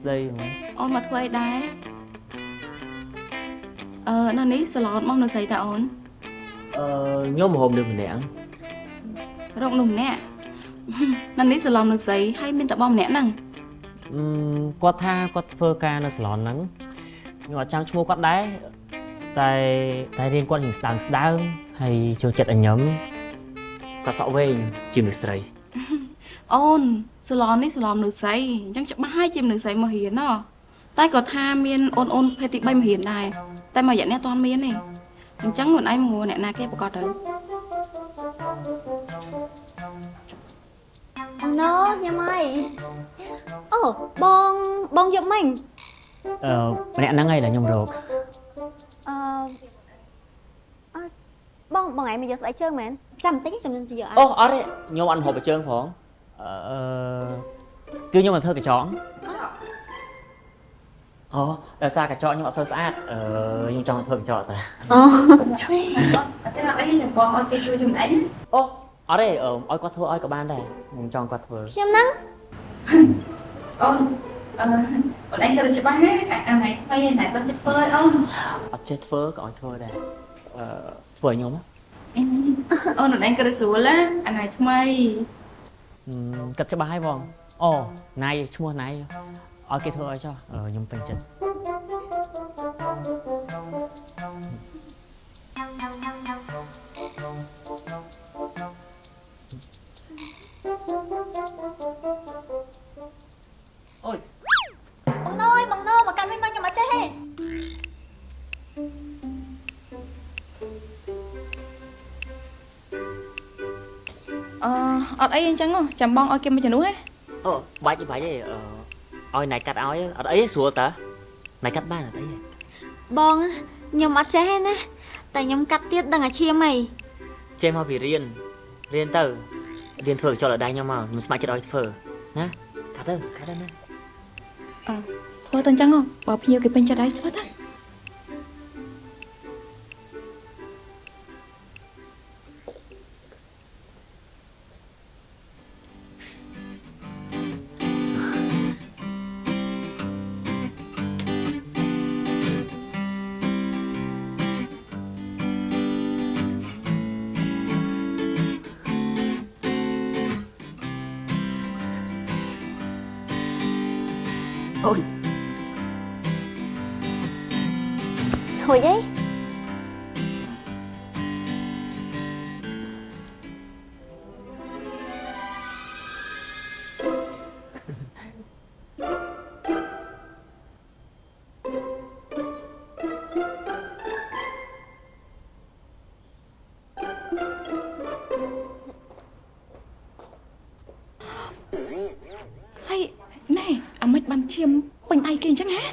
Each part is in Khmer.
ស្ដីហ្មងអូនមកធ្វើអីដែរអឺនៅនេះសាឡនមកនៅស្រីតាអូនអឺខ្ញុំមហូបនឹងម្នាក់រកនោះម្នាក់នៅនេះសាឡននៅស្រីហើយមានតែបងម្នាក់ហ្នឹងអឺគាត់ថាគាត់ធ្វើការនៅសាឡនហ្នឹងខ្ញុំអត់ចាំឈ្មោះគាត់ដែរតែតែរៀងគាត់រៀងស្ដើងស្ដើងហើយចូលចិត្តអញញឹមគាត់សក់វែងជាមនុស្សស្រី អូនសាឡននេះសាឡននៅស្រីអញ្ចឹងច្បាស់ហើយជាមនុស្សស្រីមករៀនណោះតែគាត់ថាមានអូនអូនភេទទី3មករៀនដែរតែមួយរយៈនេះអត់ទាន់មានទេអញ្ចឹងខ្លួនឯងមកអ្នកណាគេប្រកាសទៅបងណូខ្ញុំហើយអូបងបងយកមិញអឺម្នាក់ហ្នឹងហើយដែលខ្ញុំរកអឺអឺបងបងឯងមកយកស្បែកជើងមែនចាំបន្តិចចាំខ្ញុំទៅយកអអូអត់ទេខ្ញុំអត់ហូបបជើងផង អឺគឺខ្ញុំមកធ្វើកញ្ចក់អូដោយសារកញ្ចក់ខ្ញុំអត់សូវស្អាតអឺខ្ញុំចង់ធ្វើកញ្ចក់តែអូអត់ទេអត់អីចាំបងឲ្យគេជួយចំណេញអូអត់ទេអឺឲ្យគាត់ធ្វើឲ្យក៏បានដែរខ្ញុំចង់គាត់ធ្វើខ្ញុំហ្នឹងអូនអឺអូនឯងគឺច្បាស់ណាអាណៃថ្មីឯណៃគាត់ទៅធ្វើឲ្យអូនអត់ចេះធ្វើក៏ឲ្យធ្វើដែរអឺធ្វើឲ្យខ្ញុំណាអូនអូនឯងគឺស្រួលណាអាណៃថ្មីហឹម គិតច្បាស់ហើយបងអូណៃឈ្មោះណៃឲ្យគេធ្វើឲ្យចុះអឺខ្ញុំពេញចិត្ត អឺអត់អីអញ្ចឹងហ៎ចាំបងឲ្យគេមកជំនួសណាអូបាច់ទេបាច់ទេអឺឲ្យណៃកាត់ឲ្យអត់អីទេស្រួលតើណៃកាត់បានអត់អីទេបងខ្ញុំអត់ចេះទេណាតែខ្ញុំកាត់ទៀតដឹងអាឈាមអីចេះមកពីរៀនរៀនទៅរៀនធ្វើកញ្ចក់ដល់ដៃខ្ញុំមកខ្ញុំស្ម័គ្រចិត្តឲ្យធ្វើណាកាត់ទៅកាត់ទៅណាធ្វើទៅអញ្ចឹងហ៎បើភ្ញៀវគេពេញចិត្តហើយធ្វើទៅ អូយហួ ឈាមពេញដៃគេអញ្ចឹងហ៎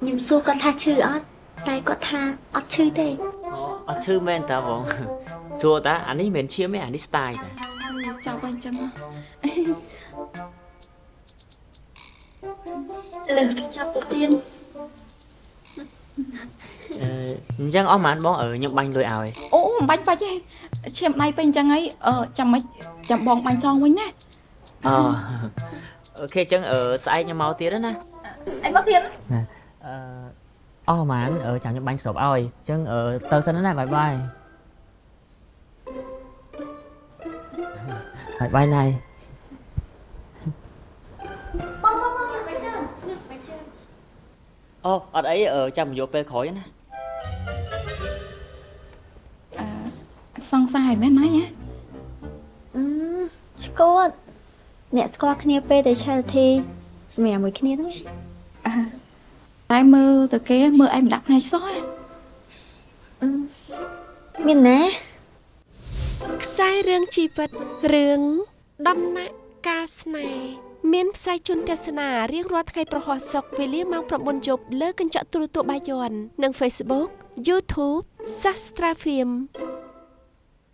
ខ្ញុំសួរគាត់ថាឈឺអត់តែគាត់ថាអត់ឈឺទេអូអត់ឈឺមែនតើបងសួរតើអានេះមិនមែនឈាមទេអានេះ style តើចាប់ហើយអញ្ចឹងហ៎លើកចាប់ទៅទៀតអឺអញ្ចឹងអស់ប៉ុន្មានបងអឺខ្ញុំបាញ់លុយឲ្យអូមិនបាច់បាច់ទេឈាមដៃពេញអញ្ចឹងហើយអឺចាំមិនចាំបងបាញ់សងវិញណាអូ okay អញ្ចឹងអឺស្អែកខ្ញុំមកទៀតណាស្អីមកទៀតអឺអស់ប៉ុន្មានអឺចាំខ្ញុំបាញ់ស្រូបឲ្យអញ្ចឹងអឺទៅសិនណា bye bye bye bye ណៃបងបងបងយកស្បែកជើងយកស្បែកជើងអូអត់អីអឺចាំយកពេលក្រោយណាអឺសង្ស័យមែនណាញ៉ាអឺស្គាល់ អ្នកស្គាល់គ្នាពេលតែ charity សម្រាប់មួយគ្នាហ្នឹងណាតែមើលទៅគេមើលឯងមិនដាក់ភ្នែកសោះហ៎អឺមានណាខ្សែរឿងជីវិតរឿងដំណាក់កាលស្នេហ៍មានផ្សាយជូនទស្សនារៀងរាល់ថ្ងៃប្រហោះសុកវេលាម៉ោង9យប់លើកញ្ចក់ទូរទស្សន៍បាយ័ននិង Facebook YouTube Sastra Film